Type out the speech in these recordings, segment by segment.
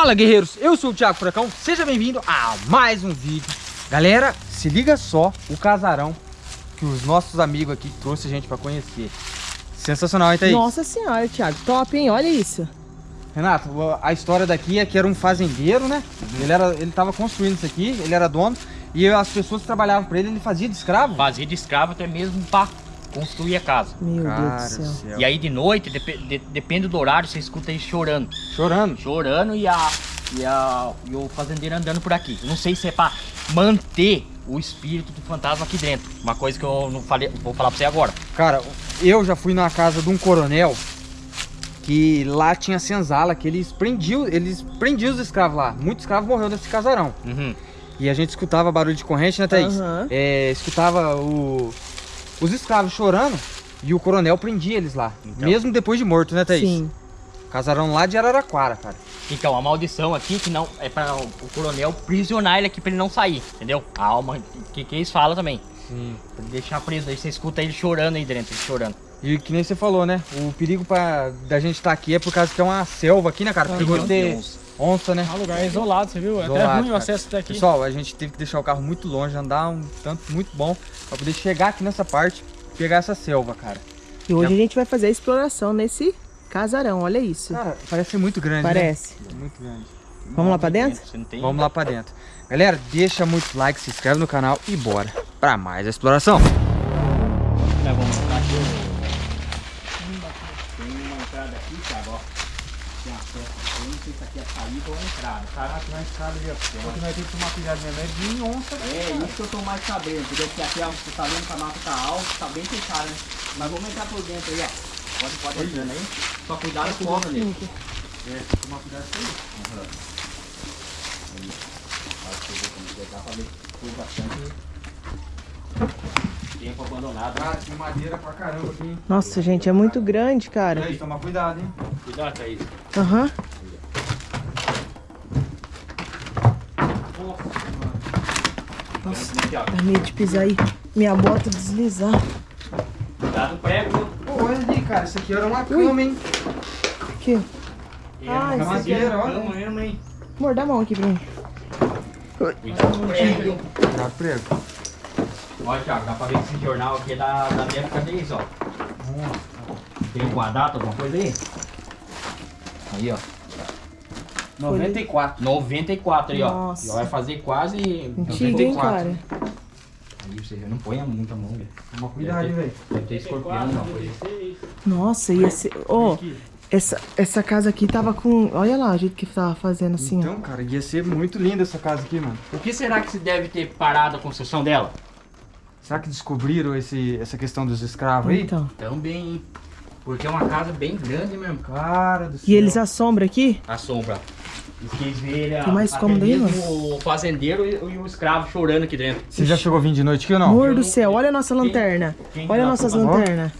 Fala guerreiros, eu sou o Thiago Furacão, seja bem-vindo a mais um vídeo Galera, se liga só o casarão que os nossos amigos aqui trouxe a gente pra conhecer Sensacional, hein, Thaís? Nossa senhora, Thiago, top, hein? Olha isso Renato, a história daqui é que era um fazendeiro, né? Uhum. Ele, era, ele tava construindo isso aqui, ele era dono E as pessoas que trabalhavam pra ele, ele fazia de escravo? Fazia de escravo até mesmo pra construir a casa. Meu Cara Deus do céu. céu. E aí de noite, dep de, depende do horário, você escuta ele chorando. Chorando? Chorando e, a, e, a, e o fazendeiro andando por aqui. Não sei se é pra manter o espírito do fantasma aqui dentro. Uma coisa que eu não falei, vou falar pra você agora. Cara, eu já fui na casa de um coronel que lá tinha senzala, que eles prendiam, eles prendiam os escravos lá. Muitos escravos morreram nesse casarão. Uhum. E a gente escutava barulho de corrente, né, Thaís? Uhum. É, escutava o, os escravos chorando e o coronel prendia eles lá. Então. Mesmo depois de morto, né, Thaís? Sim. Casarão lá de Araraquara, cara. Então, a maldição aqui que não é para o coronel prisionar ele aqui para ele não sair, entendeu? A alma que, que eles falam também. Sim. Pra deixar preso, aí você escuta ele chorando aí dentro, ele chorando. E que nem você falou, né? O perigo pra, da gente estar tá aqui é por causa que é uma selva aqui, né, cara? Perigo de ter onça, né? É um lugar isolado, você viu? É isolado, até ruim o acesso até aqui. Pessoal, a gente teve que deixar o carro muito longe, andar um tanto muito bom pra poder chegar aqui nessa parte pegar essa selva, cara. E hoje é... a gente vai fazer a exploração nesse casarão, olha isso. Cara, parece muito grande, né? Parece. Né? Muito grande. Vamos lá pra dentro? Vamos lá pra dentro. Galera, deixa muito like, se inscreve no canal e bora pra mais a exploração. vamos aqui. Saída ou entrada. Cara, aqui na escada ali, ó. Porque nós temos que tomar cuidado mesmo, é de onça. É, isso que eu tô mais sabendo, porque aqui, ó, você tá vendo que a mata tá alta, tá bem fechada, né? Mas vamos entrar por dentro aí, ó. Pode, pode entrando aí. Só cuidado com o cobra nele. É, tomar cuidado com isso. Uhum. Aí. Acho que eu vou pegar pra ver bastante tempo abandonado. Cara, tem madeira pra caramba aqui. Nossa, gente, é muito grande, cara. Aí, toma cuidado, hein? Cuidado, Thaís. Aham. Uhum. Nossa, dá medo de pisar aí. Minha bota deslizar. Cuidado prego? Pô, olha ali, cara. Isso aqui era uma cama, hein? Aqui. Ah, isso aqui é olha. Cama mesmo, hein? Amor, dá a mão aqui pra mim. Cuidado prego? Cuidado prego. Olha, Thiago, dá pra ver que esse jornal aqui é da, da época deles, ó. Tem alguma data, alguma coisa aí? Aí, ó. 94. 94 aí, ó. Nossa. Já vai fazer quase Antigo, 94. Hein, cara? Aí você não põe muita mão, velho. Toma cuidado, velho. Deve ter escorpião, não. Nossa, ia ser... Ó, oh, essa, essa casa aqui tava com... Olha lá o jeito que tava fazendo assim, Então, ó. cara, ia ser muito linda essa casa aqui, mano. O que será que se deve ter parado a construção dela? Será que descobriram esse, essa questão dos escravos aí? Então. Também, porque é uma casa bem grande mesmo. Cara do céu. E eles assombram aqui? Assombra. Tem mais cômodo aí, mano? O fazendeiro e, e, o escravo chorando aqui dentro. Você já chegou a vir de noite aqui ou não? Amor do céu, olha a nossa lanterna. Quem, quem olha nossas lanternas.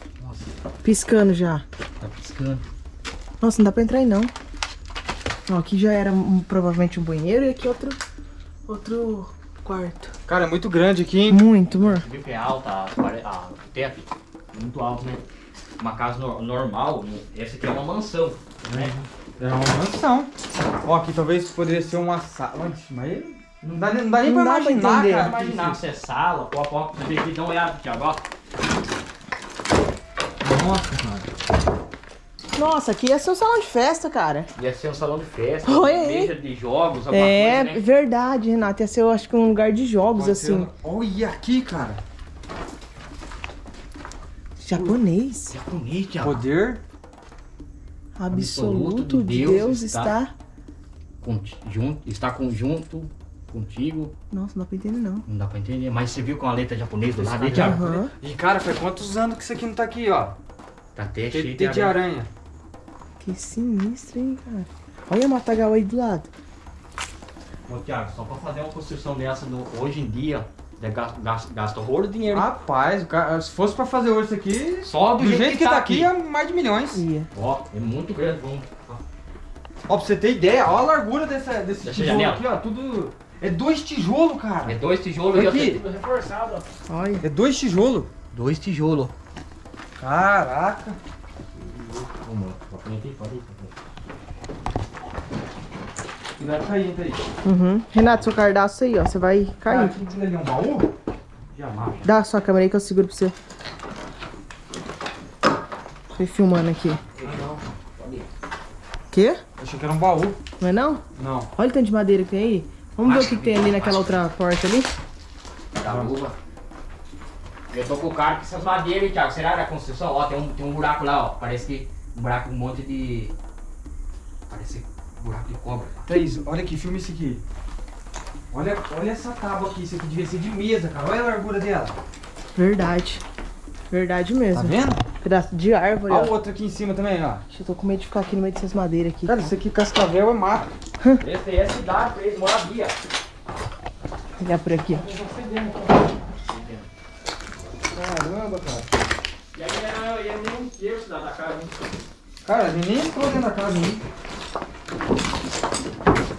Piscando já. Tá piscando. Nossa, não dá pra entrar aí não. Ó, aqui já era um, provavelmente um banheiro e aqui outro, outro quarto. Cara, é muito grande aqui, hein? Muito, amor. Você viu que é alta a, a, o teto? Muito alto, né? Uma casa no, normal, essa aqui é uma mansão, né? É uma mansão. Ó, aqui talvez poderia ser uma sala. Mas não dá, não dá nem não pra dá imaginar, pra cara. imaginar se é sala, pó, pó. Você tem que dar uma olhada, Thiago, ó. Nossa, cara. Nossa, aqui ia ser um salão de festa, cara. Ia ser um salão de festa, Oi, mesa de jogos, alguma é, coisa, né? verdade, Renato. Ia ser, eu acho que um lugar de jogos, Pode assim. Ser... Olha aqui, cara. Japonês. Japonês, Thiago. Poder absoluto de Deus, Deus está, junto, está conjunto contigo. Nossa, não dá pra entender não. Não dá pra entender, mas você viu com a letra japonesa do lado aí, Thiago? Uhum. E cara, faz quantos anos que isso aqui não tá aqui, ó? Tá até cheio de, de aranha. aranha. Que sinistro, hein, cara. Olha a matagal aí do lado. Ô, Thiago, só pra fazer uma construção dessa no, hoje em dia, Gasta, gasta, gasta horror de dinheiro. Rapaz, se fosse pra fazer hoje isso aqui, só do, do jeito, jeito, que, tá, tá aqui, é mais de milhões. Yeah. Ó, é muito grande. Vamos. Ó, pra você ter ideia, ó a largura dessa, desse Deixa tijolo aqui, ó. Tudo. É dois tijolos, cara. É dois tijolos aqui. Tudo reforçado, ó. Olha. É dois tijolos. Dois tijolos. Caraca. Vamos, pode ir, pode ir. Cuidado caindo aí. Uhum. Renato, seu cardaço aí, ó. Você vai cair. Ali é um baú? Dá a sua câmera aí que eu seguro pra você. Tô filmando aqui. Quê? Achei que era um baú. Não é não? Não. Olha o tanto de madeira que tem aí. Vamos ver o que, que tem ali naquela outra porta ali. Da luva. Eu tô com o cara com essas madeiras, hein, Thiago. Será da construção? Ó, tem um, tem um buraco lá, ó. Parece que um buraco, um monte de. Parece buraco de cobra. Tá? Thaís, olha aqui, filma isso aqui. Olha, olha essa tábua aqui, isso aqui devia ser de mesa, cara. Olha a largura dela. Verdade. Verdade Tá mesmo. vendo? Pedaço de árvore, Olha o outro aqui em cima também, ó. Deixa eu tô com medo de ficar aqui no meio dessas madeiras aqui. Cara, isso aqui cascavel é mato. Esse aí é cidade, pra eles, moradia. Olhar por aqui, ó. Caramba, cara. E aí era, era nem um terço da, da casa, hein? Cara, ele nem entrou dentro da casa ainda.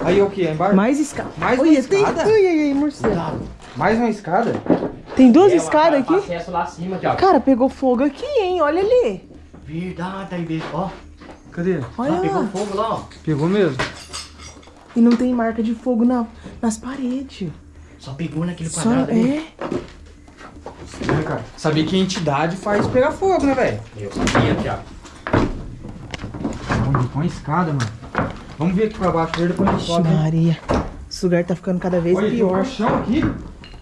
Aí o que? É embaixo? Mais escada. Mais uma Olha, tem... escada? Ai, ai, ai, morcego. Mais uma escada? Tem duas É, escadas casa aqui? acesso lá acima, Thiago. Cara, pegou fogo aqui, hein? Olha ali. Verdade, aí mesmo. Ó, Cadê? Olha lá pegou fogo lá, ó. Pegou mesmo? E não tem marca de fogo na, nas paredes. Só pegou naquele Só, quadrado ali. é. É, cara. Sabia que a entidade faz pegar fogo, né, velho? Eu sabia, Thiago. Vamos com a escada, mano. Vamos ver aqui pra baixo, ver depois a gente sobe. né? Maria. Esse lugar tá ficando cada vez Olha, tem um pior. colchão aqui.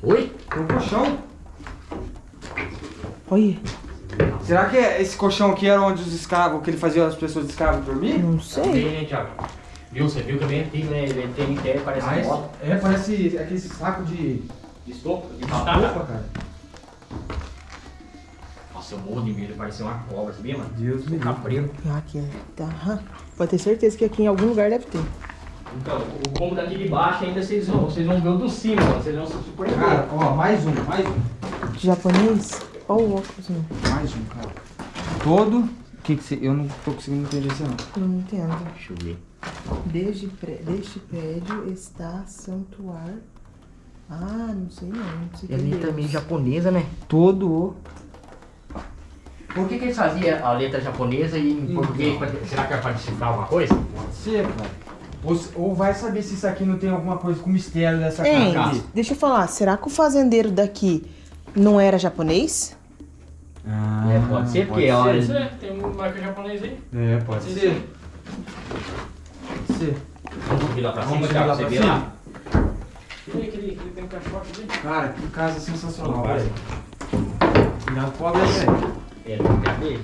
Oi? Tem um colchão. Olha, Será que esse colchão aqui era onde os escravos, que ele fazia as pessoas de escravos dormir? não sei. Bem, né, Thiago? Viu? Você viu que é bem antigo, né? Ele tem inteiro, parece Ah, moto. é, parece aquele saco de De estopa, de batata. cara. Nossa, eu morro de medo, parecia uma cobra, sabia, mano? Deus me livre. Cabreiro. Aqui, tá. aham. Pode ter certeza que aqui em algum lugar deve ter. Então, o cômodo daqui de baixo ainda vocês vão, vocês vão ver o do cima. Vocês vão se surpreender. Cara, ó, mais um, mais um. Japonês? Olha o óculos, não. Mais um, cara. Todo. O que que você. Eu não tô conseguindo entender isso, não. Eu não entendo. Deixa eu ver. Desde pré- deste prédio está santuário. Ah, não sei não. Não sei E ali também Deus. japonesa, né? Todo o. Por que, que eles faziam a letra japonesa e em português? pra- Será que era pra decifrar alguma coisa? Pode ser, cara. Ou, vai saber se isso aqui não tem alguma coisa com mistério dessa casa aqui. deixa eu falar. Será que o fazendeiro daqui não era japonês? Ah, É, pode ser, porque, Pode ser, tem um marca japonês aí. É, pode Sim, ser. Pode ser. Vamos subir lá pra Vamos cima, Thiago, lá você pra vê cima? lá. Aquele, aquele, aquele tem um caixote ali. Cara, que casa sensacional, Vai. velho. Cuidado com a velho, velho. É, não quer ver?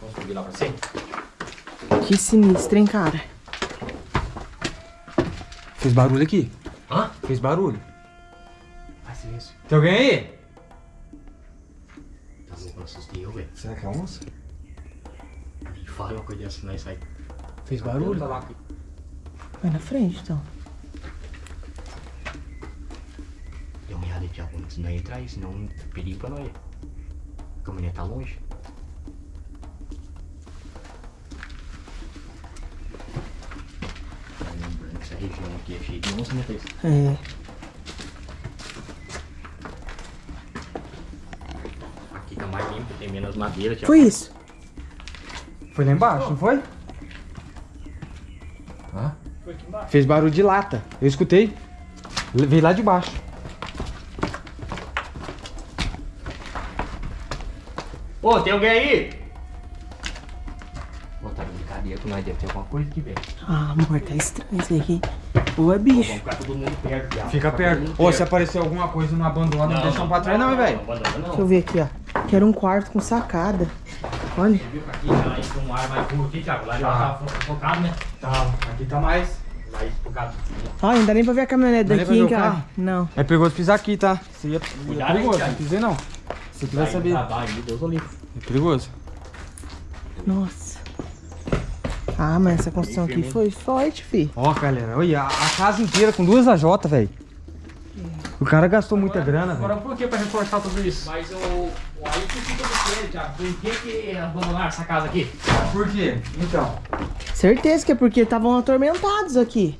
Vamos subir lá pra cima? Que sinistro, hein, cara? Fez barulho aqui? Hã? Fez barulho. Faz silêncio. Tem alguém aí? Tá louco, assustei eu, velho. Será que é onça? Nem fala uma coisa dessa, nós sai. Fez barulho? Tá lá aqui. Vai na frente, então. Dê uma olhada, Thiago, antes de nós entrar aí, senão é perigo pra nós. A mulher tá longe. Região aqui é cheia de onça, né, Thaís? É. Aqui tá mais limpo, tem menos madeira, Thiago. Foi isso. Foi lá embaixo, não foi? Hã? Foi aqui embaixo. Fez barulho de lata. Eu escutei. Veio lá de baixo. Ô, tem alguém aí? Tá brincadeira com nós, deve ter alguma coisa aqui, velho. Ah, amor, tá estranho isso aqui. Ou é Vamos bicho. ficar todo mundo perto, Thiago. Fica perto. Ô, se aparecer alguma coisa, não abandona, não, deixa um pra trás não, velho. Não, não. Deixa eu ver aqui, ó. Quero um quarto com sacada. Olha. Viu que aqui já entra um ar mais puro aqui, Thiago? Lá já Tá. tá focado, né? Tá, aqui tá mais. Focado. Ó, ainda nem pra ver a caminhonete Não daqui, hein, cara. carro? Não. É perigoso pisar aqui, tá? Você ia, Cuidado, é perigoso, não pisei não. Se quiser Vai, saber. É perigoso. Nossa. Ah, mas essa construção aqui foi forte, fi. Ó, galera, olha, a, casa inteira com duas AJ, velho. O cara gastou muita grana, Agora velho. por que pra reforçar tudo isso? Mas o. o- Aí tu fica com ele, Thiago. Por que que abandonaram essa casa aqui? Por quê? Então. Certeza que é porque estavam atormentados aqui.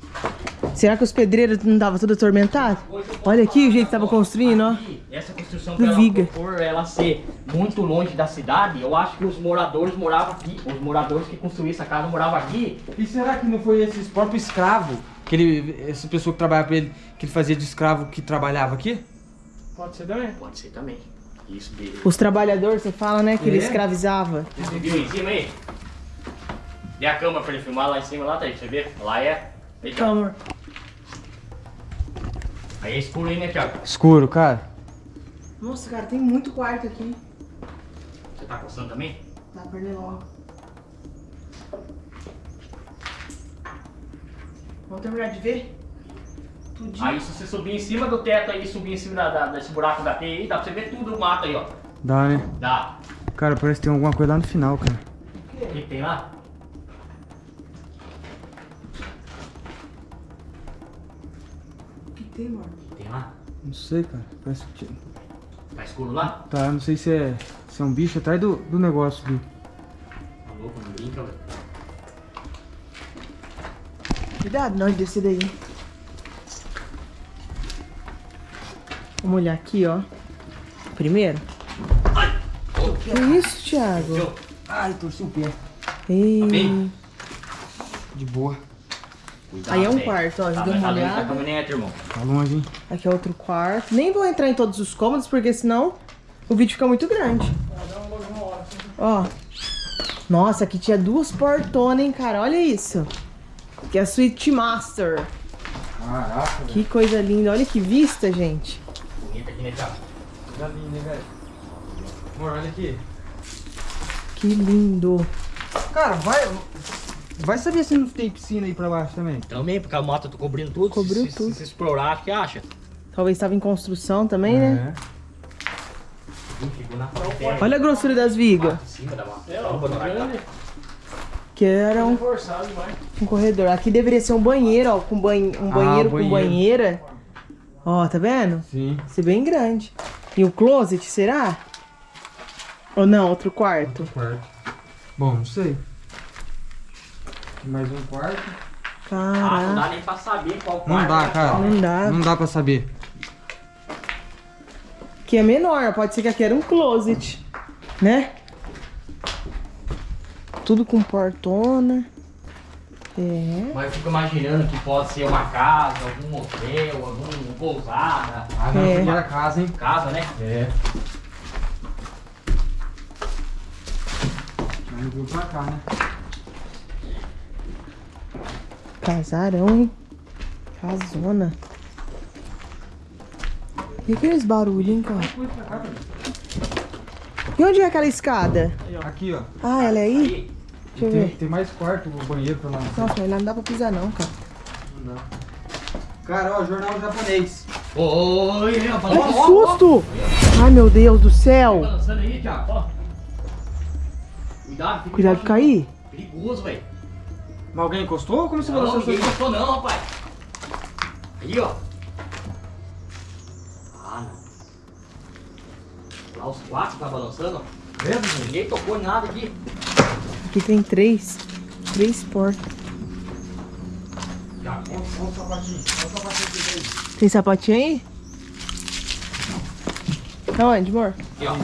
Será que os pedreiros não estavam tudo atormentados? Olha aqui o jeito que tava construindo, ó. Essa construção Do por ela, viga. por ela ser muito longe da cidade, eu acho que os moradores moravam aqui. Os moradores que construíram essa casa moravam aqui. E será que não foi esses próprios escravos, que ele, essa pessoa que trabalhava pra ele, que ele fazia de escravo que trabalhava aqui? Pode ser também. Pode ser também. Isso. Os trabalhadores, você fala, né? Que ele É? escravizava. Você viu em cima aí? Dê a cama pra ele filmar lá em cima, lá, tá aí, você vê? Lá é. Então. Aí é escuro aí, né, Thiago? Escuro, cara. Nossa, cara, tem muito quarto aqui. Você tá coçando também? Tá pernilongo. Vamos terminar de ver? Tudinho. Aí se você subir em cima do teto aí, subir em cima da, da- desse buraco da teia aí, dá pra você ver tudo o mato aí, ó. Dá, né? Dá. Cara, parece que tem alguma coisa lá no final, cara. O que que tem lá? Tem, amor? O que tem lá? Não sei, cara. Parece que... tinha- Tá escuro lá? Tá, eu não sei se é, se é um bicho atrás do, do negócio ali. Tá louco, não brinca, velho. Cuidado de descer daí. Vamos olhar aqui, ó. Primeiro. Que isso, Thiago? Viu? Ai, torci o pé. Ei. bem? De boa. Cuidado, Aí é um velho. quarto, ó. Já Tá, deu uma tá olhada. caminhonete, irmão. Tá longe, hein? Aqui é outro quarto. Nem vou entrar em todos os cômodos, porque senão o vídeo fica muito grande. Ó. Nossa, aqui tinha duas portonas, hein, cara. Olha isso. Que é a Suite Master. Caraca, Que coisa linda. Olha que vista, gente. Bonito aqui, né, Thiago? Coisa linda, hein, velho? Amor, olha aqui. Que lindo. Cara, vai... Vai saber se não tem piscina aí pra baixo também. Também, porque a moto tá cobrindo tudo. Cobriu se, se- tudo. Se, explorar, acho que acha. Talvez estava em construção também, né? É. Na fronteira. Olha a grossura das vigas. É. Que era um, um corredor. Aqui deveria ser um banheiro, ó. Com banho, um Ah, banheiro com banheiro. banheira. Ó, tá vendo? Sim. Ser bem grande. E o closet, será? Ou não, outro quarto? Quarto. Bom, não sei. Mais um quarto. Ah, não dá nem pra saber qual quarto. Não dá, né? cara. Não dá. Não dá pra saber. Que é menor, pode ser que aqui era um closet, né? Tudo com portona. É. Mas eu fico imaginando que pode ser uma casa, algum hotel, alguma pousada. Ah, não, É. primeira casa, hein? Casa, né? É. Mas não veio pra cá, né? Casarão, hein? Casona. E aqueles barulhos, hein, cara? E onde é aquela escada? Aqui, ó. Ah, ela é aí? Aí, Deixa eu Tem, ver. tem mais quarto, o banheiro pra lá. Nossa, mas lá não dá pra pisar não, cara. Não dá. Cara, ó, jornal japonês. Oi, Ai, que susto! Ai, meu Deus do céu! Ó. Cuidado, fica Cuidado de cair. Perigoso, velho. Mas alguém encostou ou como você Não, falou? ninguém gostou não, rapaz. Aí, ó. Ah, não. Lá os quatro tá balançando, ó. Vendo, gente? Ninguém tocou em nada aqui. Aqui tem três. Três portas. Olha o sapatinho. Olha o sapatinho que tem aí. Tem sapatinho aí? Aonde, amor? aqui, ó.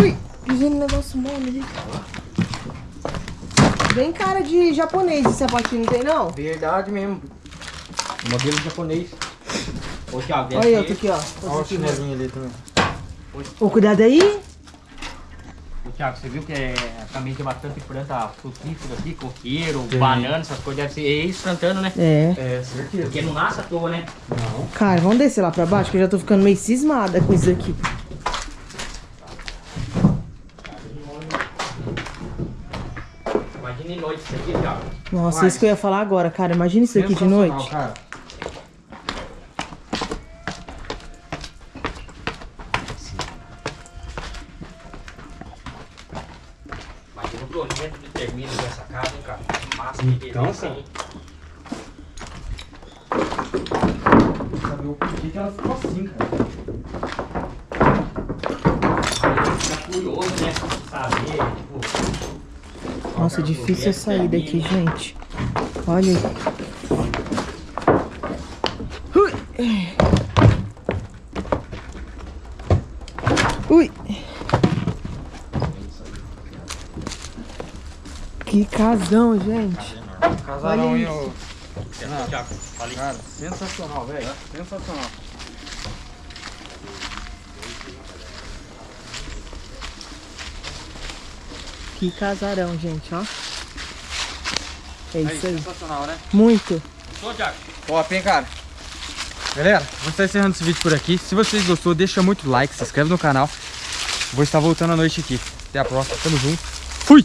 Ui, pisei no negócio mole ali. Bem cara de japonês esse sapatinho, não tem não? Verdade mesmo. Modelo japonês. Ô, Thiago, Olha eu, tô aqui, ó. Olha o chinelinho ali também. Ô, cuidado aí. Ô, Thiago, você viu que é, também tem bastante planta frutífera aqui, coqueiro, Tem. banana, essas coisas. Deve ser é isso plantando, né? É. É, certeza. Porque não nasce à toa, né? Não. Cara, vamos descer lá pra baixo, que eu já tô ficando meio cismada com isso aqui. Imagina em noite isso aqui, Thiago. Nossa, Vai. isso que eu ia falar agora, cara. Imagina isso aqui de noite. Cara. Imagina o projeto de termino dessa casa, hein, cara. Massa Então, beleza, cara. hein? Saber o que ela ficou assim, cara. Aí Fica curioso, né? Saber, tipo. qual Nossa, é difícil a projeto saída aqui, termina. gente. Olha aí. Ui. Ui. Que casão, gente. Casarão, hein, ô. Cara, sensacional, velho. Sensacional. Que casarão, gente, ó. É Aí, isso aí. sensacional, né? Muito. Gostou, Thiago? Top, hein, cara? Galera, vou estar encerrando esse vídeo por aqui. Se vocês gostou, deixa muito like, se inscreve no canal. Vou estar voltando à noite aqui. Até a próxima, tamo junto. Fui!